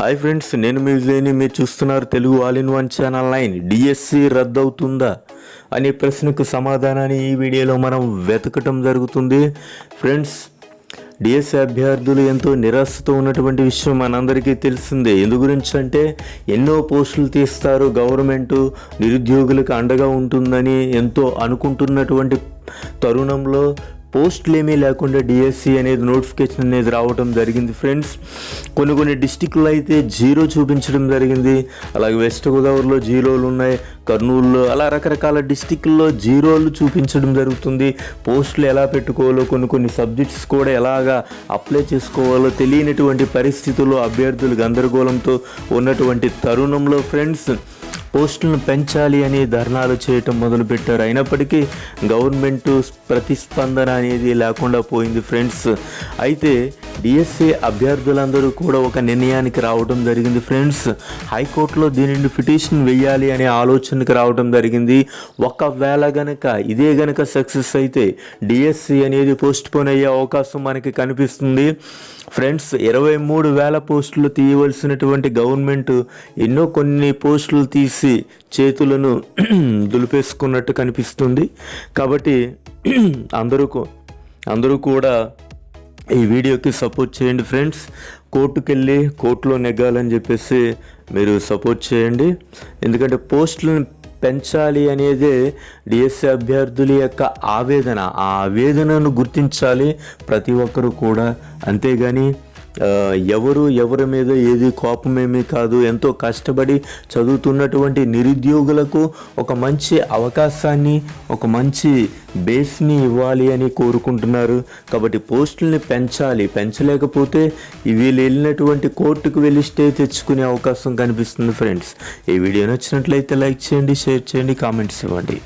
Hi friends నేను మీ విజయ్ని మీరు చూస్తున్నారు Telugu all in one channel nine DSC రద్దవుతుందా? అనే ప్రశ్నకు సమాధానాన్ని ఈ వీడియోలో మనం వెతకటం జరుగుతుంది. ఫ్రెండ్స్ డిఎస్సి అభ్యర్థులు ఎంతో నిరాశతో ఉన్నటువంటి విషయం మనందరికీ తెలిసిందే. ఎందు గురించి అంటే ఎన్నో పోస్టులు తీస్తారు. గవర్నమెంట్ నిరుద్యోగులకు అండగా ఉంటుందని ఎంతో అనుకుంటున్నటువంటి తరుణంలో పోస్టులేమీ లేకుండా డిఎస్సి అనేది నోటిఫికేషన్ అనేది రావడం జరిగింది ఫ్రెండ్స్. కొన్ని కొన్ని డిస్టిక్లో అయితే జీరో చూపించడం జరిగింది. అలాగే వెస్ట్ గోదావరిలో జీరోలు ఉన్నాయి. కర్నూలులో అలా రకరకాల డిస్టిక్ల్లో జీరోలు చూపించడం జరుగుతుంది. పోస్టులు ఎలా పెట్టుకోవాలో కొన్ని కొన్ని సబ్జెక్ట్స్ కూడా ఎలాగా అప్లై చేసుకోవాలో తెలియనటువంటి పరిస్థితుల్లో అభ్యర్థులు గందరగోళంతో ఉన్నటువంటి తరుణంలో ఫ్రెండ్స్. పోస్టులను పెంచాలి అని ధర్నాలు చేయటం మొదలుపెట్టారు. అయినప్పటికీ గవర్నమెంట్ ప్రతిస్పందన అనేది లేకుండా పోయింది ఫ్రెండ్స్. అయితే డిఎస్సి అభ్యర్థులందరూ కూడా ఒక నిర్ణయానికి రావడం జరిగింది ఫ్రెండ్స్. హైకోర్టులో దీనిని పిటిషన్ వెయ్యాలి అనే ఆలోచనకి రావడం జరిగింది. ఒకవేళ గనక ఇదే గనక సక్సెస్ అయితే డిఎస్సి అనేది పోస్ట్ పోన్ అయ్యే అవకాశం మనకి కనిపిస్తుంది. ఫ్రెండ్స్ ఇరవై మూడు వేల పోస్టులు తీయవలసినటువంటి గవర్నమెంట్ ఎన్నో కొన్ని పోస్టులు తీసి చేతులను దులిపేసుకున్నట్టు కనిపిస్తుంది. కాబట్టి అందరూ అందరూ కూడా ఈ వీడియోకి సపోర్ట్ చేయండి ఫ్రెండ్స్. కోర్టుకు వెళ్ళి కోర్టులో నెగ్గాలని చెప్పేసి మీరు సపోర్ట్ చేయండి. ఎందుకంటే పోస్టులను పెంచాలి అనేదే డిఎస్సి అభ్యర్థుల యొక్క ఆవేదన. ఆ ఆవేదనను గుర్తించాలి ప్రతి ఒక్కరూ కూడా. అంతేగాని ఎవరు ఎవరి మీద ఏది కోపమేమీ కాదు. ఎంతో కష్టపడి చదువుతున్నటువంటి నిరుద్యోగులకు ఒక మంచి అవకాశాన్ని ఒక మంచి బేస్ని ఇవ్వాలి అని కోరుకుంటున్నారు. కాబట్టి పోస్టుల్ని పెంచాలి. పెంచలేకపోతే వీళ్ళు వెళ్ళినటువంటి కోర్టుకు వెళ్ళి స్టే తెచ్చుకునే అవకాశం కనిపిస్తుంది ఫ్రెండ్స్. ఈ వీడియో నచ్చినట్లయితే లైక్ చేయండి షేర్ చేయండి కామెంట్స్ ఇవ్వండి.